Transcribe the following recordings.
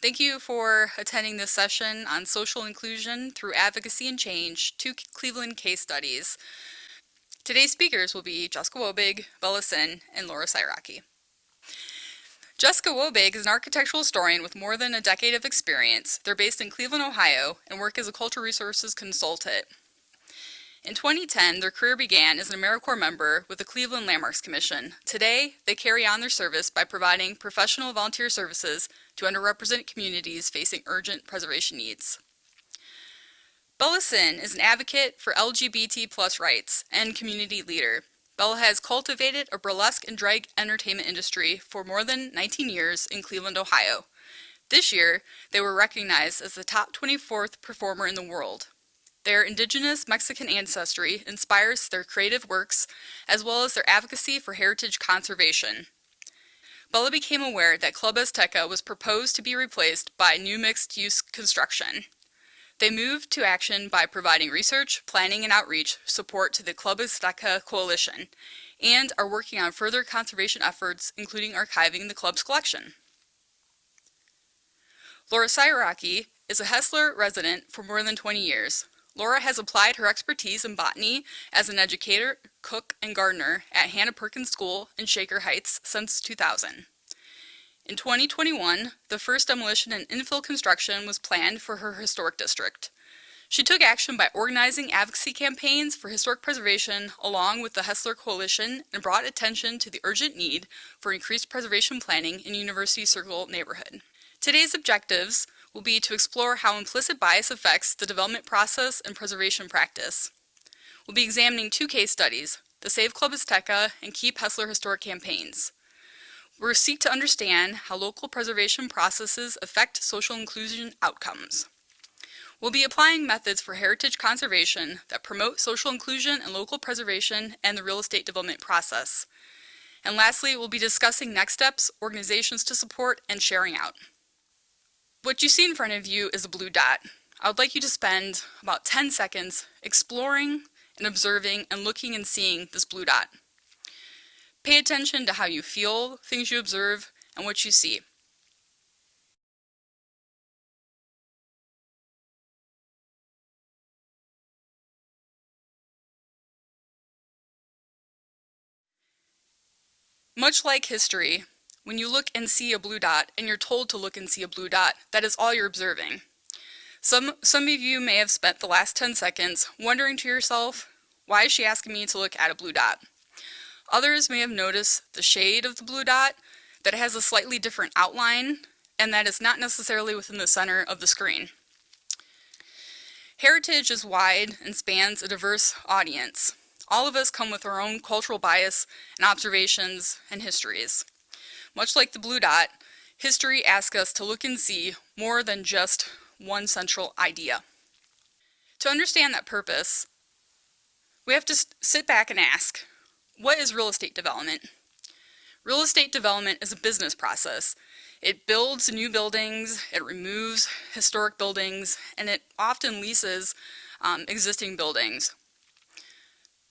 Thank you for attending this session on social inclusion through advocacy and change, two Cleveland case studies. Today's speakers will be Jessica Wobig, Bella Sin, and Laura Siraki. Jessica Wobig is an architectural historian with more than a decade of experience. They're based in Cleveland, Ohio, and work as a cultural resources consultant. In 2010, their career began as an AmeriCorps member with the Cleveland Landmarks Commission. Today, they carry on their service by providing professional volunteer services to underrepresented communities facing urgent preservation needs. Bella Sin is an advocate for LGBT plus rights and community leader. Bella has cultivated a burlesque and drag entertainment industry for more than 19 years in Cleveland, Ohio. This year, they were recognized as the top 24th performer in the world. Their indigenous Mexican ancestry inspires their creative works, as well as their advocacy for heritage conservation. Bella became aware that Club Azteca was proposed to be replaced by new mixed-use construction. They moved to action by providing research, planning, and outreach support to the Club Azteca Coalition, and are working on further conservation efforts, including archiving the club's collection. Laura Siraki is a Hessler resident for more than 20 years. Laura has applied her expertise in botany as an educator, cook, and gardener at Hanna Perkins School in Shaker Heights since 2000. In 2021, the first demolition and infill construction was planned for her historic district. She took action by organizing advocacy campaigns for historic preservation along with the Hessler Coalition and brought attention to the urgent need for increased preservation planning in University Circle neighborhood. Today's objectives will be to explore how implicit bias affects the development process and preservation practice. We'll be examining two case studies, the Save Club Azteca and Keep Hessler Historic campaigns. We'll seek to understand how local preservation processes affect social inclusion outcomes. We'll be applying methods for heritage conservation that promote social inclusion and local preservation and the real estate development process. And lastly, we'll be discussing next steps, organizations to support, and sharing out. What you see in front of you is a blue dot. I would like you to spend about 10 seconds exploring and observing and looking and seeing this blue dot. Pay attention to how you feel things you observe and what you see. Much like history, when you look and see a blue dot, and you're told to look and see a blue dot, that is all you're observing. Some, some of you may have spent the last 10 seconds wondering to yourself, why is she asking me to look at a blue dot? Others may have noticed the shade of the blue dot, that it has a slightly different outline, and that it's not necessarily within the center of the screen. Heritage is wide and spans a diverse audience. All of us come with our own cultural bias and observations and histories. Much like the blue dot, history asks us to look and see more than just one central idea. To understand that purpose, we have to sit back and ask, what is real estate development? Real estate development is a business process. It builds new buildings, it removes historic buildings, and it often leases um, existing buildings.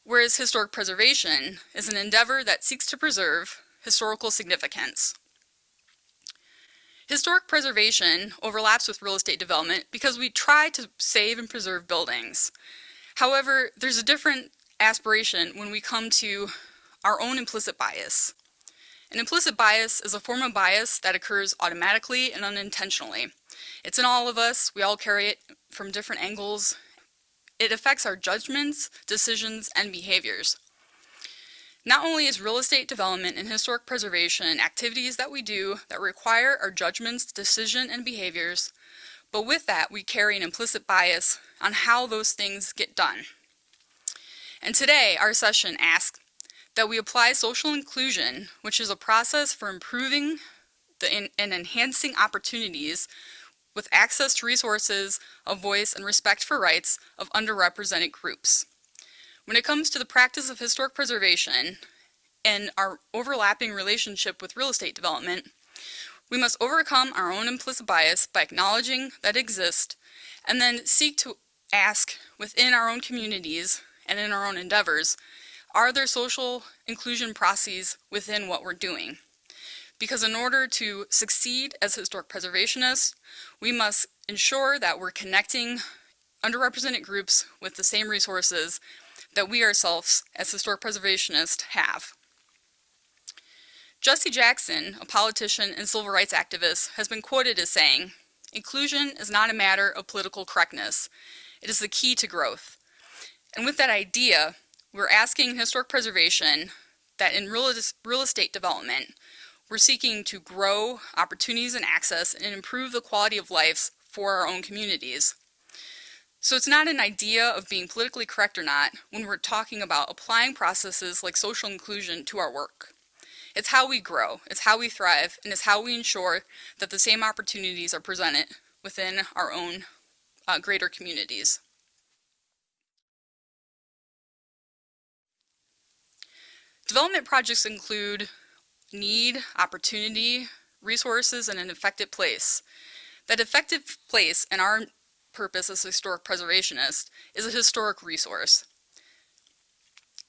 Whereas historic preservation is an endeavor that seeks to preserve historical significance. Historic preservation overlaps with real estate development because we try to save and preserve buildings. However, there's a different aspiration when we come to our own implicit bias. An implicit bias is a form of bias that occurs automatically and unintentionally. It's in all of us, we all carry it from different angles. It affects our judgments, decisions, and behaviors. Not only is real estate development and historic preservation activities that we do that require our judgments, decision, and behaviors, but with that we carry an implicit bias on how those things get done. And today our session asks that we apply social inclusion, which is a process for improving and enhancing opportunities with access to resources, a voice, and respect for rights of underrepresented groups. When it comes to the practice of historic preservation and our overlapping relationship with real estate development, we must overcome our own implicit bias by acknowledging that it exists and then seek to ask within our own communities and in our own endeavors, are there social inclusion processes within what we're doing? because in order to succeed as historic preservationists, we must ensure that we're connecting underrepresented groups with the same resources that we ourselves as historic preservationists have. Jesse Jackson, a politician and civil rights activist, has been quoted as saying, inclusion is not a matter of political correctness. It is the key to growth. And with that idea, we're asking historic preservation that in real, real estate development, we're seeking to grow opportunities and access and improve the quality of lives for our own communities. So it's not an idea of being politically correct or not when we're talking about applying processes like social inclusion to our work. It's how we grow, it's how we thrive, and it's how we ensure that the same opportunities are presented within our own uh, greater communities. Development projects include need, opportunity, resources, and an effective place. That effective place in our purpose as a historic preservationist is a historic resource.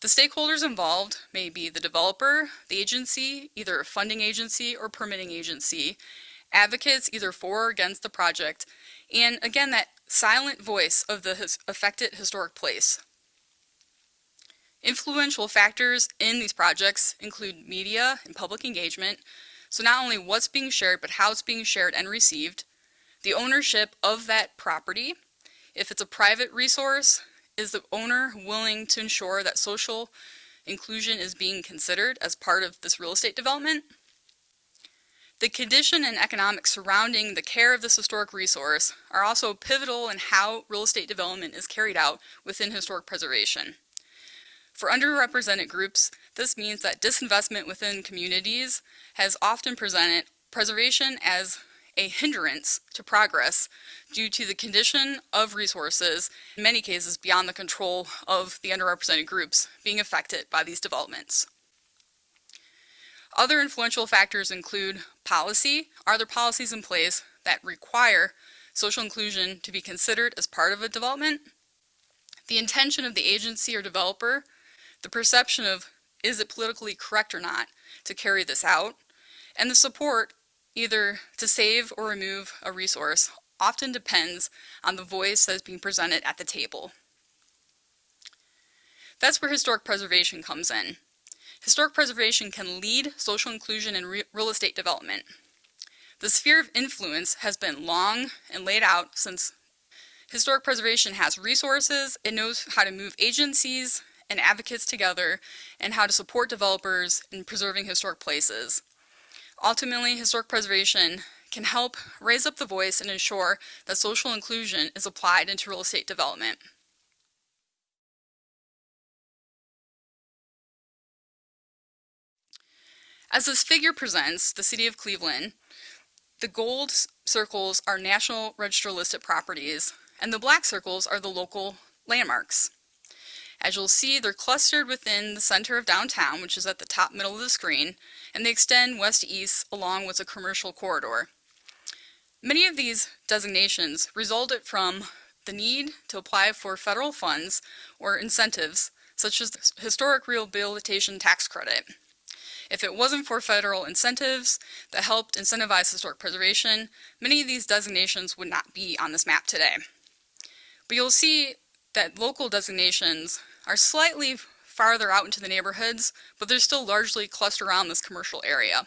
The stakeholders involved may be the developer, the agency, either a funding agency or permitting agency, advocates either for or against the project, and again that silent voice of the his affected historic place. Influential factors in these projects include media and public engagement, so not only what's being shared, but how it's being shared and received, the ownership of that property. If it's a private resource, is the owner willing to ensure that social inclusion is being considered as part of this real estate development? The condition and economics surrounding the care of this historic resource are also pivotal in how real estate development is carried out within historic preservation. For underrepresented groups, this means that disinvestment within communities has often presented preservation as a hindrance to progress due to the condition of resources, in many cases beyond the control of the underrepresented groups being affected by these developments. Other influential factors include policy. Are there policies in place that require social inclusion to be considered as part of a development? The intention of the agency or developer the perception of is it politically correct or not to carry this out, and the support either to save or remove a resource often depends on the voice that is being presented at the table. That's where historic preservation comes in. Historic preservation can lead social inclusion in re real estate development. The sphere of influence has been long and laid out since historic preservation has resources, it knows how to move agencies, and advocates together and how to support developers in preserving historic places. Ultimately, historic preservation can help raise up the voice and ensure that social inclusion is applied into real estate development. As this figure presents, the City of Cleveland, the gold circles are National Register listed properties, and the black circles are the local landmarks. As you'll see, they're clustered within the center of downtown, which is at the top middle of the screen, and they extend west to east along with a commercial corridor. Many of these designations resulted from the need to apply for federal funds or incentives, such as the Historic Rehabilitation Tax Credit. If it wasn't for federal incentives that helped incentivize historic preservation, many of these designations would not be on this map today. But you'll see that local designations are slightly farther out into the neighborhoods, but they're still largely clustered around this commercial area.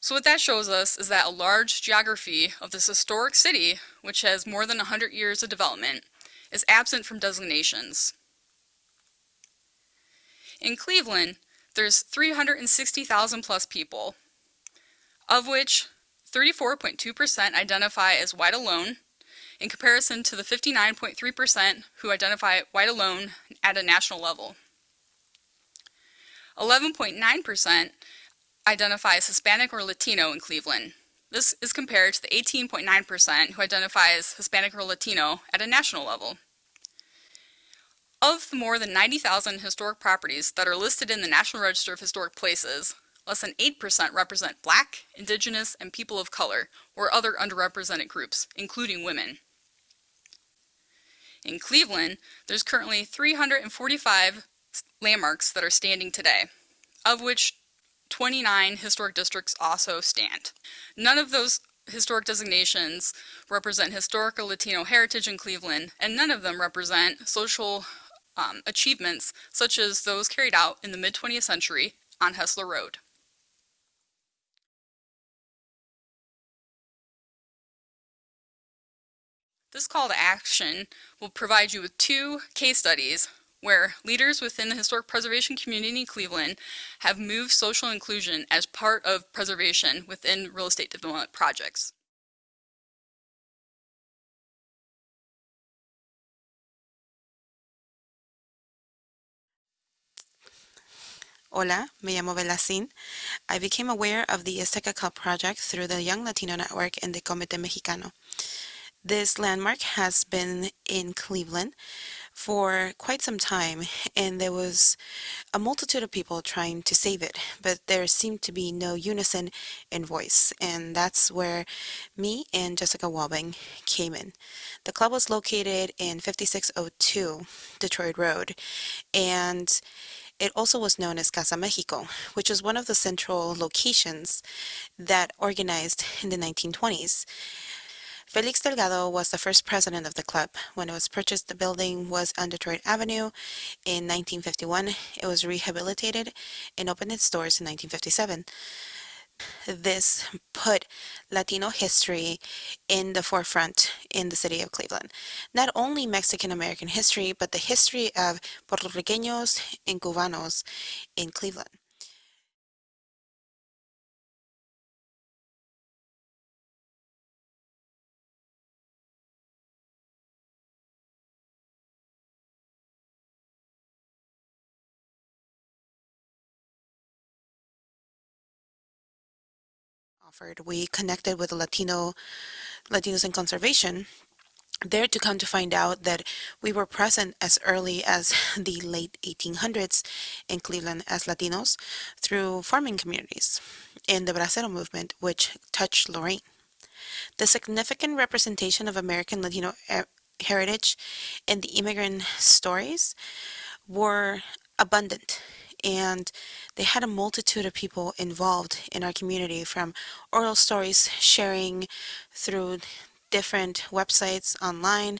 So what that shows us is that a large geography of this historic city, which has more than 100 years of development, is absent from designations. In Cleveland, there's 360,000 plus people, of which 34.2% identify as white alone, in comparison to the 59.3% who identify white alone at a national level. 11.9% identify as Hispanic or Latino in Cleveland. This is compared to the 18.9% who identify as Hispanic or Latino at a national level. Of the more than 90,000 historic properties that are listed in the National Register of Historic Places, less than 8% represent black, indigenous, and people of color, or other underrepresented groups, including women. In Cleveland, there's currently 345 landmarks that are standing today, of which 29 historic districts also stand. None of those historic designations represent historical Latino heritage in Cleveland, and none of them represent social um, achievements such as those carried out in the mid 20th century on Hessler Road. This call to action will provide you with two case studies where leaders within the historic preservation community in Cleveland have moved social inclusion as part of preservation within real estate development projects. Hola, me llamo Bella Sin. I became aware of the Azteca Club project through the Young Latino Network and the Comité Mexicano. This landmark has been in Cleveland for quite some time, and there was a multitude of people trying to save it, but there seemed to be no unison in voice, and that's where me and Jessica Wobig came in. The club was located in 5602 Detroit Road, and it also was known as Casa Mexico, which was one of the central locations that organized in the 1920s. Felix Delgado was the first president of the club. When it was purchased, the building was on Detroit Avenue. In 1951, it was rehabilitated and opened its doors in 1957. This put Latino history in the forefront in the city of Cleveland. Not only Mexican American history, but the history of Puerto Ricanos and Cubanos in Cleveland. Offered. We connected with Latino Latinos in Conservation there to come to find out that we were present as early as the late 1800s in Cleveland as Latinos through farming communities in the Bracero movement, which touched Lorain. The significant representation of American Latino eh, heritage in the immigrant stories were abundant and they had a multitude of people involved in our community from oral stories sharing through different websites online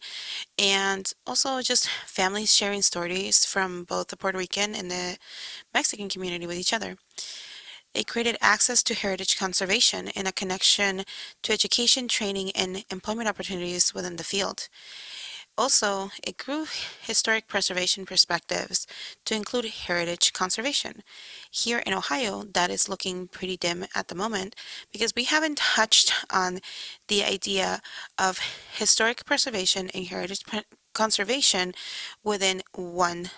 and also just families sharing stories from both the Puerto Rican and the Mexican community with each other. It created access to heritage conservation and a connection to education, training, and employment opportunities within the field. Also, it grew historic preservation perspectives to include heritage conservation. Here in Ohio, that is looking pretty dim at the moment because we haven't touched on the idea of historic preservation and heritage conservation within one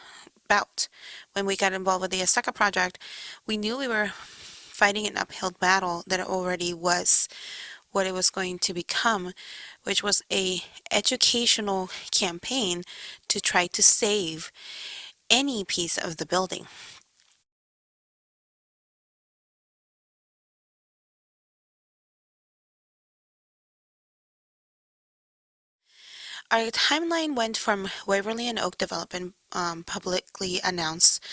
bout. When we got involved with the Azteca project, we knew we were fighting an uphill battle that already was what it was going to become, which was a educational campaign to try to save any piece of the building. Our timeline went from Waverly and Oak development um, publicly announced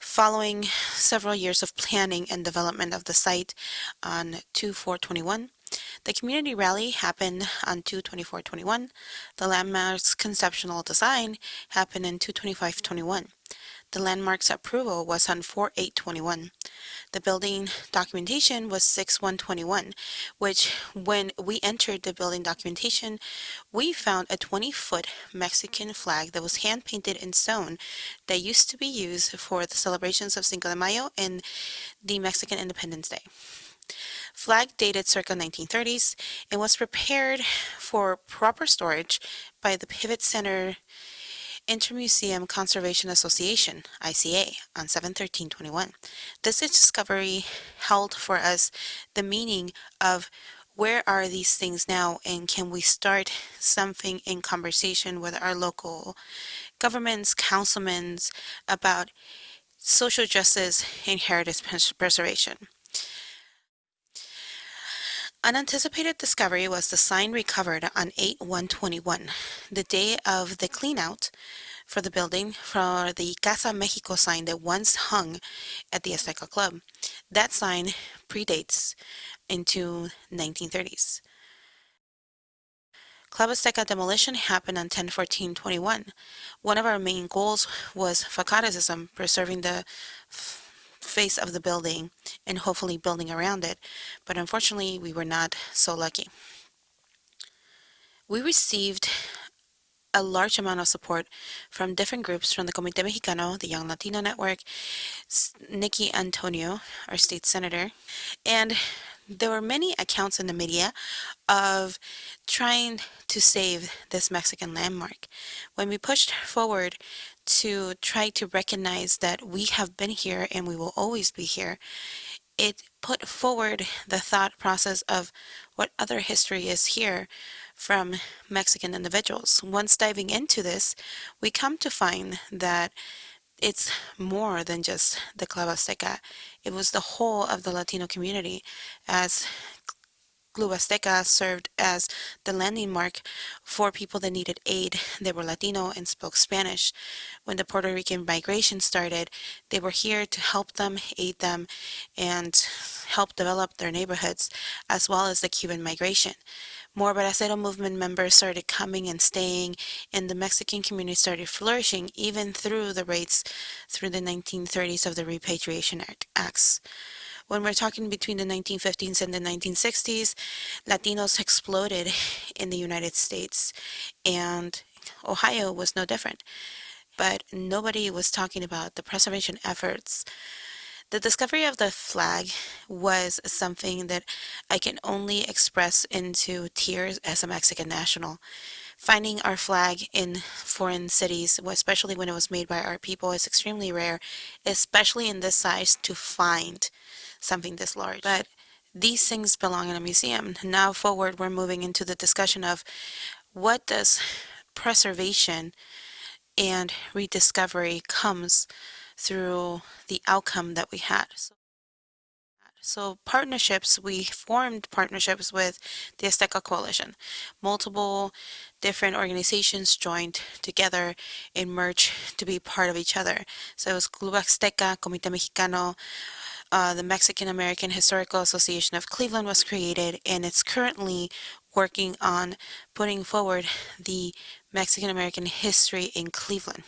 following several years of planning and development of the site on 2-421 the community rally happened on 2-24-21. The landmark's conceptual design happened in 2-25-21. The landmark's approval was on 4-8-21. The building documentation was 6-1-21, which when we entered the building documentation, we found a 20-foot Mexican flag that was hand-painted in stone that used to be used for the celebrations of Cinco de Mayo and the Mexican Independence Day flag dated circa 1930s and was prepared for proper storage by the Pivot Center Intermuseum Conservation Association, ICA, on 7-13-21. This discovery held for us the meaning of where are these things now and can we start something in conversation with our local governments, councilmen about social justice and heritage preservation. Unanticipated discovery was the sign recovered on 8-121, the day of the cleanout for the building for the Casa Mexico sign that once hung at the Azteca Club. That sign predates into 1930s. Club Azteca demolition happened on 10-14-21. One of our main goals was facadism, preserving the face of the building and hopefully building around it, but unfortunately we were not so lucky. We received a large amount of support from different groups from the Comité Mexicano, the Young Latino Network, Nickie Antonio, our state senator, and there were many accounts in the media of trying to save this Mexican landmark. When we pushed forward to try to recognize that we have been here and we will always be here, it put forward the thought process of what other history is here from Mexican individuals. Once diving into this, we come to find that it's more than just the Club Azteca. It was the whole of the Latino community as Club Azteca served as the landing mark for people that needed aid. They were Latino and spoke Spanish. When the Puerto Rican migration started, they were here to help them, aid them, and help develop their neighborhoods, as well as the Cuban migration. More Bracero movement members started coming and staying, and the Mexican community started flourishing even through the raids through the 1930s of the Repatriation Acts. When we're talking between the 1950s and the 1960s, Latinos exploded in the United States, and Ohio was no different. But nobody was talking about the preservation efforts. The discovery of the flag was something that I can only express into tears as a Mexican national. Finding our flag in foreign cities, especially when it was made by our people, is extremely rare, especially in this size to find something this large. But these things belong in a museum. Now forward, we're moving into the discussion of what does preservation and rediscovery comes through the outcome that we had. So, so partnerships, we formed partnerships with the Azteca Coalition. Multiple different organizations joined together and merged to be part of each other. So it was Club Azteca, Comité Mexicano, uh, the Mexican American Historical Association of Cleveland was created, and it's currently working on putting forward the Mexican American history in Cleveland.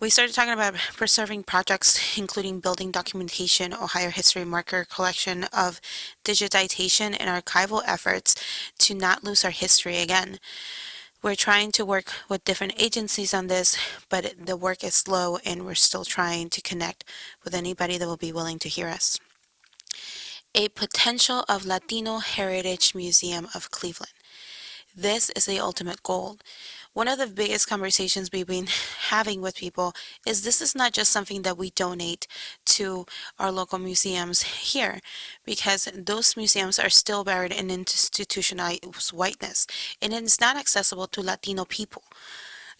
We started talking about preserving projects, including building documentation, Ohio History Marker collection of digitization and archival efforts to not lose our history again. We're trying to work with different agencies on this, but the work is slow and we're still trying to connect with anybody that will be willing to hear us. A potential of Latino Heritage Museum of Cleveland. This is the ultimate goal. One of the biggest conversations we've been having with people is this is not just something that we donate to our local museums here, because those museums are still buried in institutionalized whiteness, and it's not accessible to Latino people.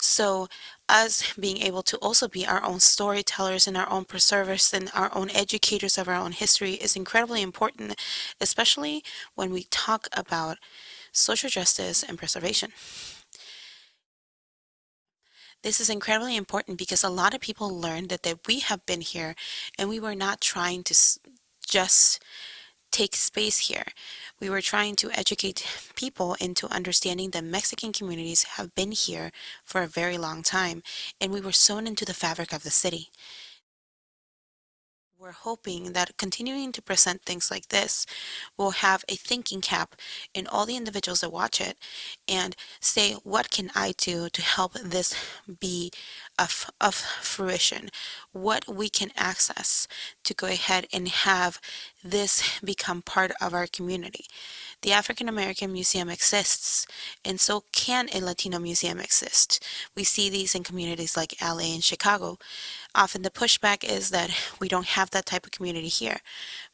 So, us being able to also be our own storytellers and our own preservers and our own educators of our own history is incredibly important, especially when we talk about social justice and preservation. This is incredibly important because a lot of people learned that, that we have been here and we were not trying to just take space here. We were trying to educate people into understanding that Mexican communities have been here for a very long time and we were sewn into the fabric of the city. We're hoping that continuing to present things like this will have a thinking cap in all the individuals that watch it and say, what can I do to help this be of, of fruition? What we can access to go ahead and have this become part of our community. The African American Museum exists, and so can a Latino museum exist. We see these in communities like LA and Chicago. Often the pushback is that we don't have that type of community here,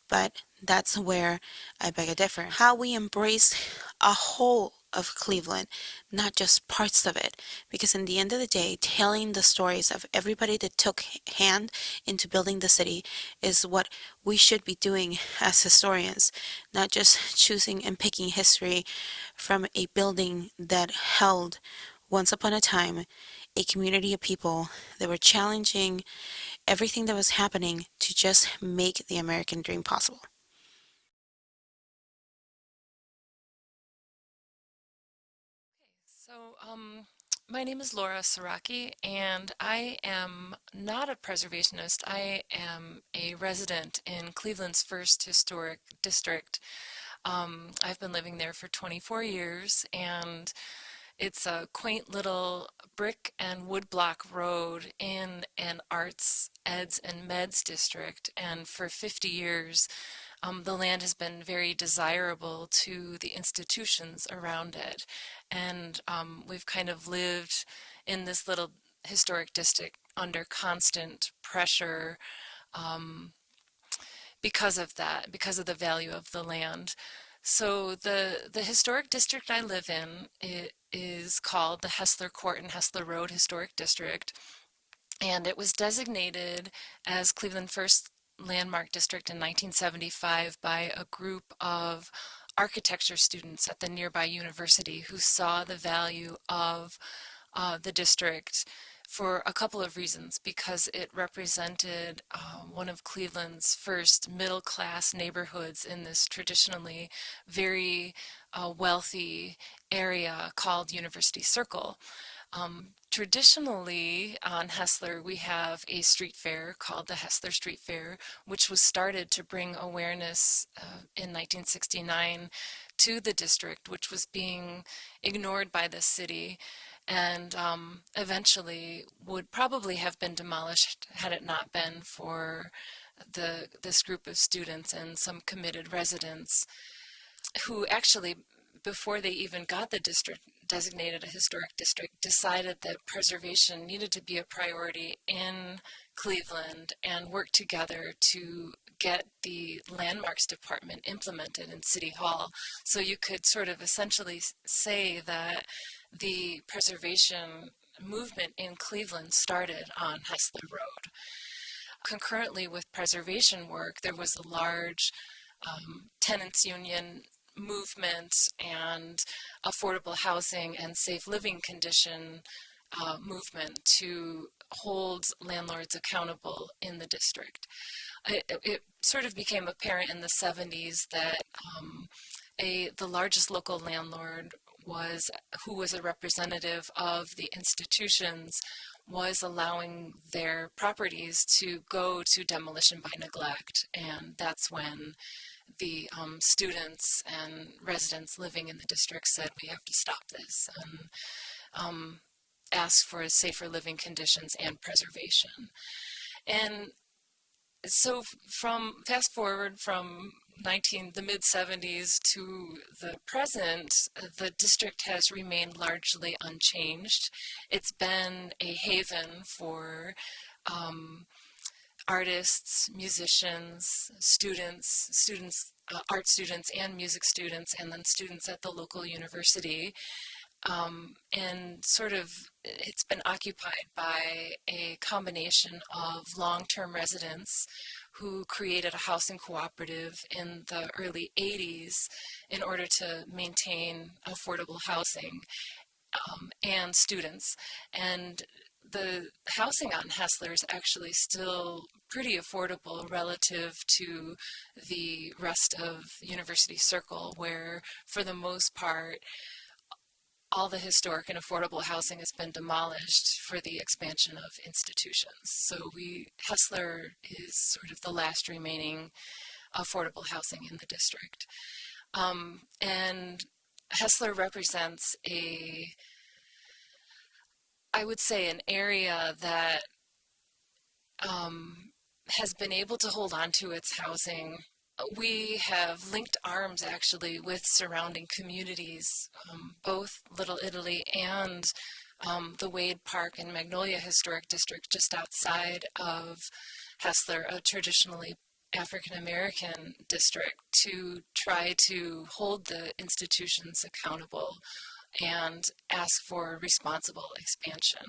but that's where I beg a differ. How we embrace a whole of Cleveland, not just parts of it. Because in the end of the day, telling the stories of everybody that took hand into building the city is what we should be doing as historians, not just choosing and picking history from a building that held once upon a time a community of people that were challenging everything that was happening to just make the American dream possible. My name is Laura Saraki, and I am not a preservationist. I am a resident in Cleveland's first historic district. Um, I've been living there for 24 years, and it's a quaint little brick and woodblock road in an arts, eds, and meds district. And for 50 years, um, the land has been very desirable to the institutions around it. And um, we've kind of lived in this little historic district under constant pressure um, because of that, because of the value of the land. So the the historic district I live in it is called the Hessler Court and Hessler Road Historic District, and it was designated as Cleveland First Landmark District in 1975 by a group of architecture students at the nearby university who saw the value of uh, the district for a couple of reasons because it represented uh, one of Cleveland's first middle class neighborhoods in this traditionally very uh, wealthy area called University Circle. Um, traditionally on Hessler we have a street fair called the Hessler Street Fair which was started to bring awareness uh, in 1969 to the district which was being ignored by the city and um, eventually would probably have been demolished had it not been for the this group of students and some committed residents who actually before they even got the district designated a historic district decided that preservation needed to be a priority in Cleveland and worked together to get the landmarks department implemented in City Hall. So you could sort of essentially say that the preservation movement in Cleveland started on Hessler Road. Concurrently with preservation work, there was a large um, tenants union movement and affordable housing and safe living condition uh, movement to hold landlords accountable in the district. It, it, sort of became apparent in the 70s that um, a, the largest local landlord was who was a representative of the institutions was allowing their properties to go to demolition by neglect and that's when the um, students and residents living in the district said we have to stop this and um, ask for safer living conditions and preservation. And so from fast forward from 19 the mid 70s to the present the district has remained largely unchanged. It's been a haven for um, artists musicians students students uh, art students and music students and then students at the local university um, and sort of it's been occupied by a combination of long-term residents who created a housing cooperative in the early 80s in order to maintain affordable housing um, and students. And the housing on Hessler is actually still pretty affordable relative to the rest of University Circle, where for the most part, all the historic and affordable housing has been demolished for the expansion of institutions. So we, Hessler is sort of the last remaining affordable housing in the district. Um, and Hessler represents a, I would say an area that um, has been able to hold on to its housing. We have linked arms actually with surrounding communities, um, both Little Italy and um, the Wade Park and Magnolia Historic District just outside of Hessler, a traditionally African American district, to try to hold the institutions accountable and ask for responsible expansion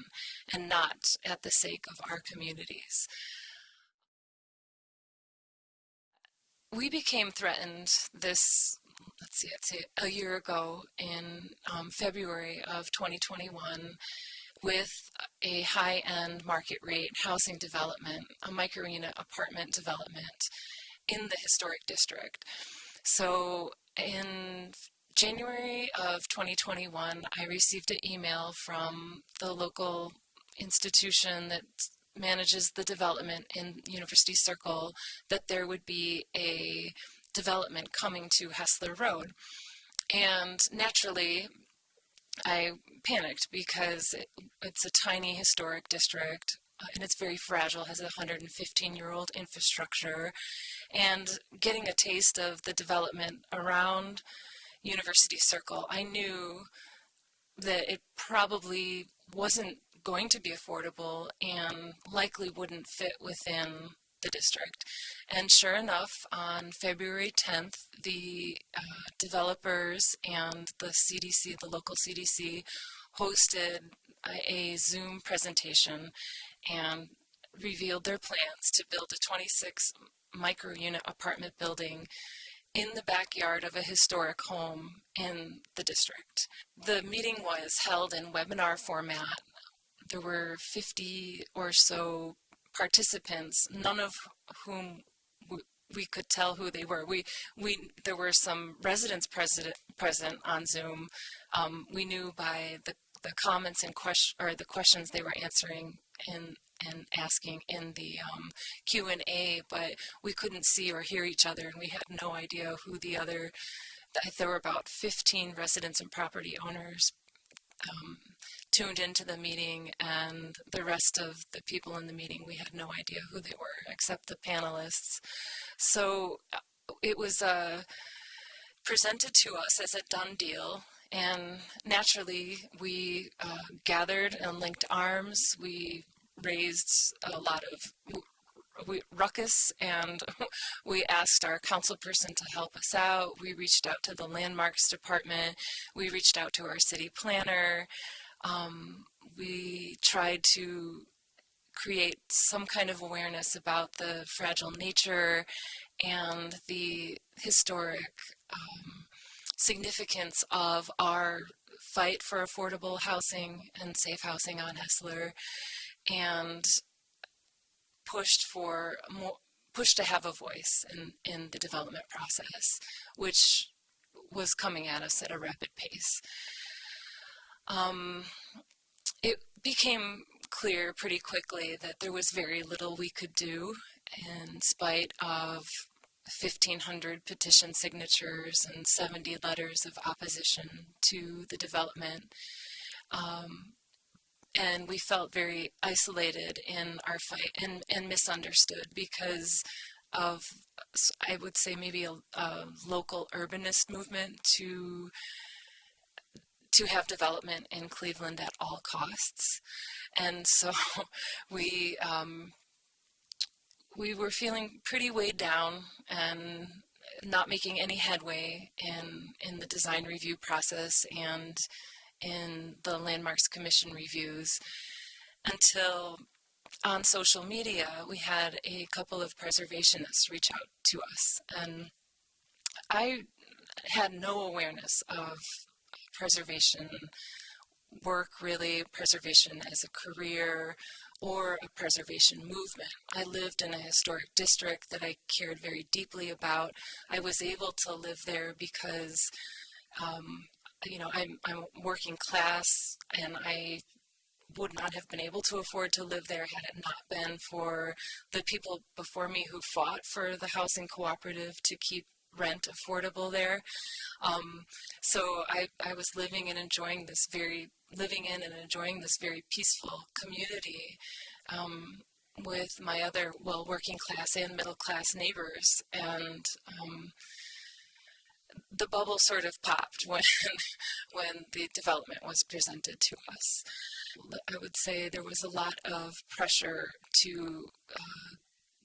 and not at the sake of our communities. we became threatened this let's see, let's see, a year ago in um, February of 2021 with a high-end market rate housing development, a micro-unit apartment development in the historic district. So in January of 2021, I received an email from the local institution that manages the development in University Circle that there would be a development coming to Hessler Road. And naturally, I panicked because it, it's a tiny historic district uh, and it's very fragile, has a 115 year old infrastructure. And getting a taste of the development around University Circle, I knew that it probably wasn't going to be affordable and likely wouldn't fit within the district. And sure enough, on February 10th, the uh, developers and the CDC, the local CDC, hosted a, a Zoom presentation and revealed their plans to build a 26 micro unit apartment building in the backyard of a historic home in the district. The meeting was held in webinar format. There were 50 or so participants, none of whom we could tell who they were. We we there were some residents present present on Zoom. Um, we knew by the the comments and question or the questions they were answering in and asking in the um, Q and A, but we couldn't see or hear each other, and we had no idea who the other. There were about 15 residents and property owners um, tuned into the meeting and the rest of the people in the meeting, we had no idea who they were except the panelists. So uh, it was uh, presented to us as a done deal and naturally we uh, gathered and linked arms. We raised a lot of we, ruckus and we asked our council person to help us out. We reached out to the landmarks department. We reached out to our city planner. Um, we tried to create some kind of awareness about the fragile nature and the historic um, significance of our fight for affordable housing and safe housing on Hessler and pushed for more pushed to have a voice in, in the development process, which was coming at us at a rapid pace. Um, it became clear pretty quickly that there was very little we could do in spite of 1,500 petition signatures and 70 letters of opposition to the development. Um, and we felt very isolated in our fight and, and misunderstood because of, I would say, maybe a, a local urbanist movement to to have development in Cleveland at all costs. And so we um, we were feeling pretty weighed down and not making any headway in in the design review process and in the landmarks commission reviews until on social media we had a couple of preservationists reach out to us and I had no awareness of preservation work really, preservation as a career or a preservation movement. I lived in a historic district that I cared very deeply about. I was able to live there because, um, you know, I'm, I'm working class and I would not have been able to afford to live there had it not been for the people before me who fought for the housing cooperative to keep rent affordable there. Um, so I, I was living and enjoying this very, living in and enjoying this very peaceful community um, with my other, well, working class and middle class neighbors. And um, the bubble sort of popped when, when the development was presented to us. I would say there was a lot of pressure to uh,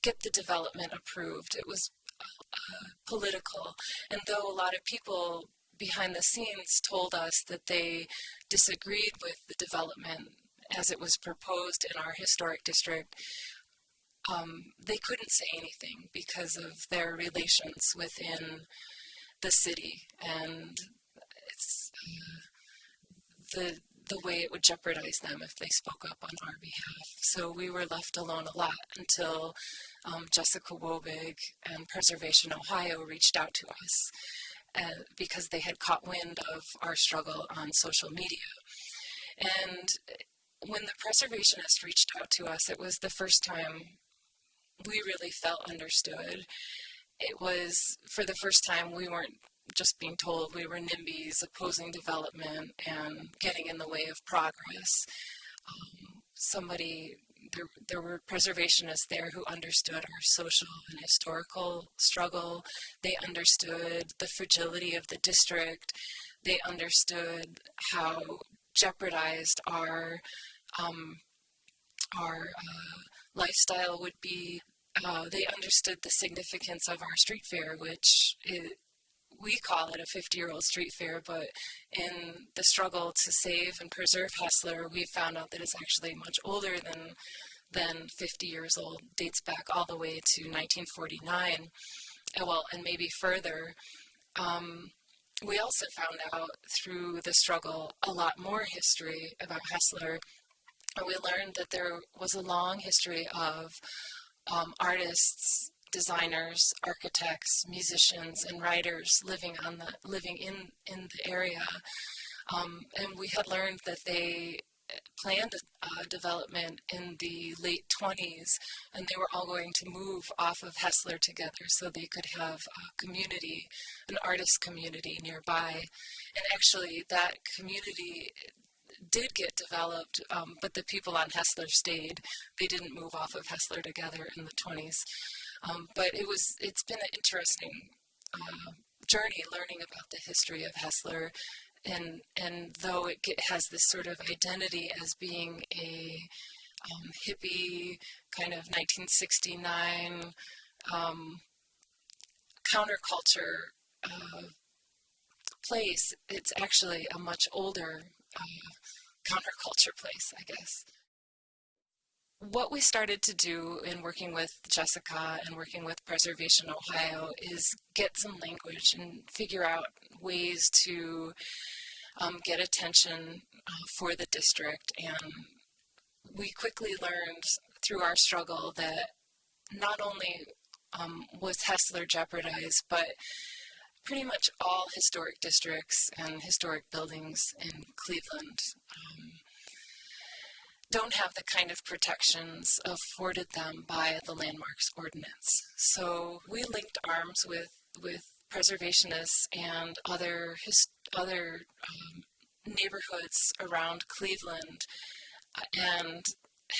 get the development approved. It was uh, political. And though a lot of people behind the scenes told us that they disagreed with the development as it was proposed in our historic district, um, they couldn't say anything because of their relations within the city and it's uh, the the way it would jeopardize them if they spoke up on our behalf. So we were left alone a lot until um, Jessica Wobig and Preservation Ohio reached out to us uh, because they had caught wind of our struggle on social media. And when the preservationists reached out to us, it was the first time we really felt understood. It was for the first time we weren't just being told we were NIMBYs opposing development and getting in the way of progress. Um, somebody, there, there were preservationists there who understood our social and historical struggle. They understood the fragility of the district. They understood how jeopardized our um, our uh, lifestyle would be. Uh, they understood the significance of our street fair, which it, we call it a 50 year old street fair, but in the struggle to save and preserve Hessler, we found out that it's actually much older than than 50 years old, dates back all the way to 1949, uh, well, and maybe further. Um, we also found out through the struggle a lot more history about Hessler. And we learned that there was a long history of um, artists designers, architects, musicians, and writers living on the living in in the area, um, and we had learned that they planned uh, development in the late 20s, and they were all going to move off of Hessler together so they could have a community, an artist community nearby. And actually, that community did get developed, um, but the people on Hessler stayed. They didn't move off of Hessler together in the 20s. Um, but it was it's been an interesting uh, journey learning about the history of Hessler, and and though it get, has this sort of identity as being a um, hippie kind of 1969 um, counterculture uh, place, it's actually a much older uh, counterculture place, I guess what we started to do in working with Jessica and working with Preservation Ohio is get some language and figure out ways to um, get attention uh, for the district. And we quickly learned through our struggle that not only um, was Hessler jeopardized, but pretty much all historic districts and historic buildings in Cleveland um, don't have the kind of protections afforded them by the landmarks ordinance. So we linked arms with with preservationists and other other um, neighborhoods around Cleveland uh, and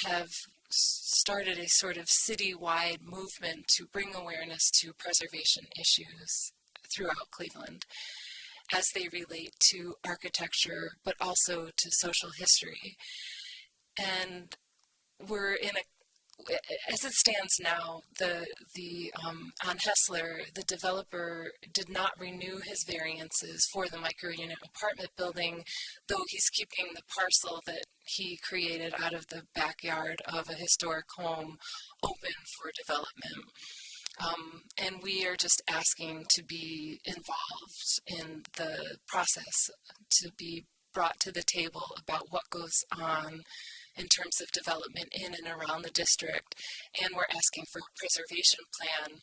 have started a sort of citywide movement to bring awareness to preservation issues throughout Cleveland as they relate to architecture but also to social history and we're in a as it stands now, the the um, on Hessler, the developer did not renew his variances for the micro-unit apartment building, though he's keeping the parcel that he created out of the backyard of a historic home open for development. Um, and we are just asking to be involved in the process, to be brought to the table about what goes on in terms of development in and around the district, and we're asking for a preservation plan.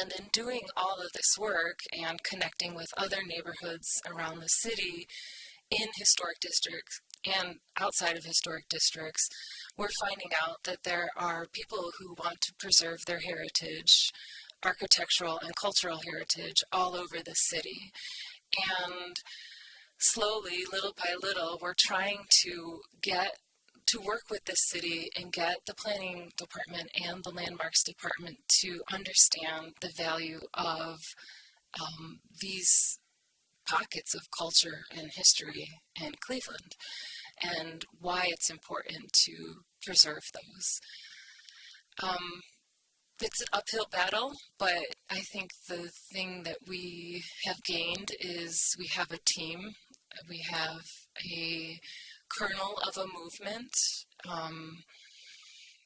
And in doing all of this work and connecting with other neighborhoods around the city in historic districts and outside of historic districts, we're finding out that there are people who want to preserve their heritage, architectural and cultural heritage all over the city. And slowly, little by little, we're trying to get to work with this city and get the planning department and the landmarks department to understand the value of um, these pockets of culture and history in Cleveland and why it's important to preserve those. Um, it's an uphill battle, but I think the thing that we have gained is we have a team. We have a kernel of a movement. Um,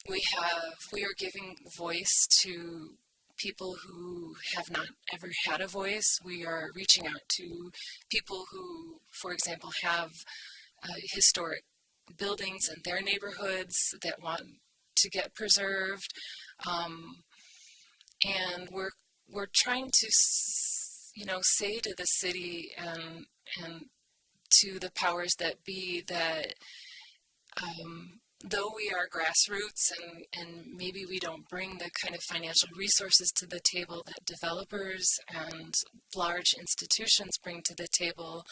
we have we are giving voice to people who have not ever had a voice. We are reaching out to people who, for example, have uh, historic buildings in their neighborhoods that want to get preserved. Um, and we're we're trying to you know say to the city and and to the powers that be that um, though we are grassroots and, and maybe we don't bring the kind of financial resources to the table that developers and large institutions bring to the table,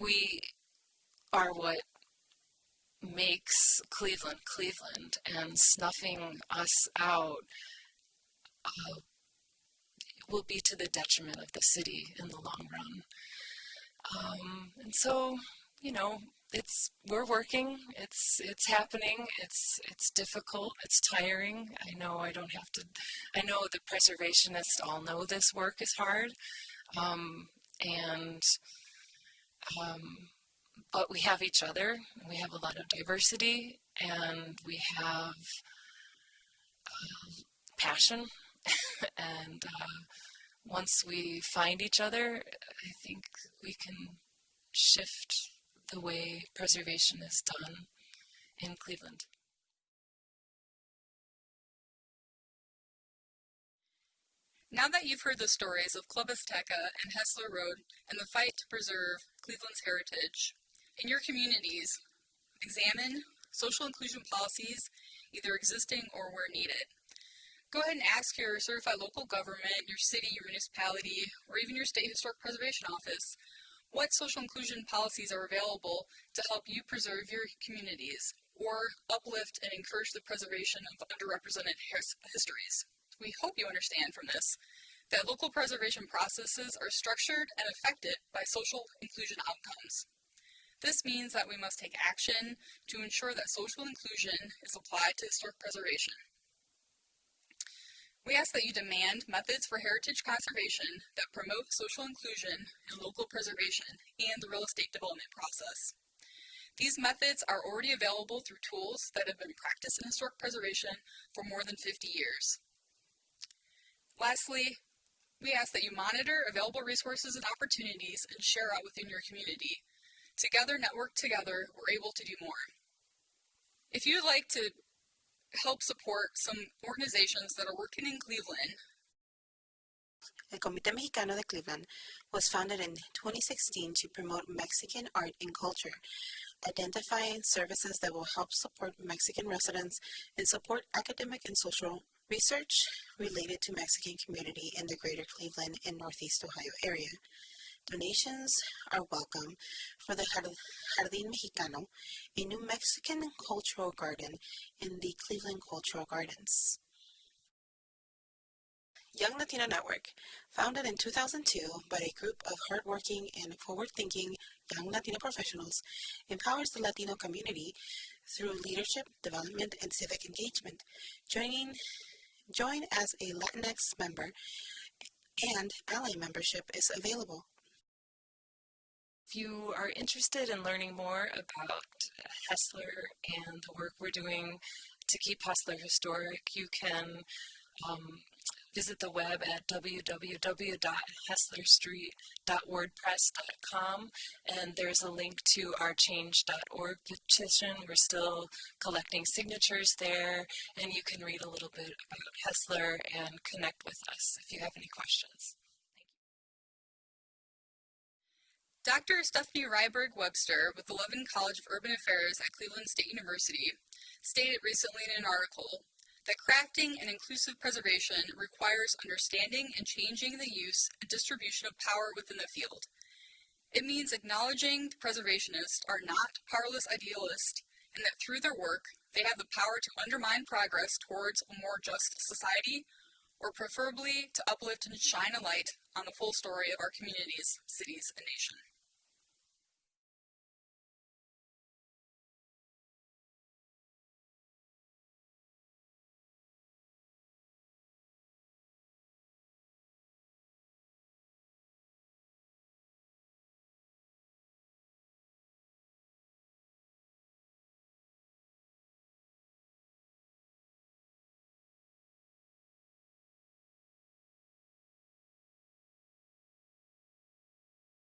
we are what makes Cleveland Cleveland and snuffing us out uh, will be to the detriment of the city in the long run. Um, and so, you know, it's we're working. It's it's happening. It's it's difficult. It's tiring. I know I don't have to. I know the preservationists all know this work is hard, um, and um, but we have each other. We have a lot of diversity, and we have uh, passion. and uh, once we find each other, I think we can shift the way preservation is done in Cleveland. Now that you've heard the stories of Club Azteca and Hessler Road and the fight to preserve Cleveland's heritage, in your communities, examine social inclusion policies, either existing or where needed. Go ahead and ask your certified local government, your city, your municipality, or even your state historic preservation office what social inclusion policies are available to help you preserve your communities or uplift and encourage the preservation of underrepresented his histories. We hope you understand from this that local preservation processes are structured and affected by social inclusion outcomes. This means that we must take action to ensure that social inclusion is applied to historic preservation. We ask that you demand methods for heritage conservation that promote social inclusion and local preservation and the real estate development process. These methods are already available through tools that have been practiced in historic preservation for more than 50 years. Lastly, we ask that you monitor available resources and opportunities and share out within your community. Together, network together, we're able to do more. If you'd like to help support some organizations that are working in Cleveland. El Comité Mexicano de Cleveland was founded in 2016 to promote Mexican art and culture, identifying services that will help support Mexican residents and support academic and social research related to Mexican community in the greater Cleveland and Northeast Ohio area. Donations are welcome for the Jardín Mexicano, a new Mexican cultural garden in the Cleveland Cultural Gardens. Young Latino Network, founded in 2002 by a group of hardworking and forward-thinking young Latino professionals, empowers the Latino community through leadership, development, and civic engagement. Joining, join as a Latinx member and ally membership is available. If you are interested in learning more about Hessler and the work we're doing to keep Hessler historic, you can um, visit the web at www.hesslerstreet.wordpress.com and there's a link to our change.org petition. We're still collecting signatures there and you can read a little bit about Hessler and connect with us if you have any questions. Dr. Stephanie Ryberg Webster with the Levin College of Urban Affairs at Cleveland State University stated recently in an article that crafting and inclusive preservation requires understanding and changing the use and distribution of power within the field. It means acknowledging the preservationists are not powerless idealists and that through their work they have the power to undermine progress towards a more just society or preferably to uplift and shine a light on the full story of our communities, cities, and nation.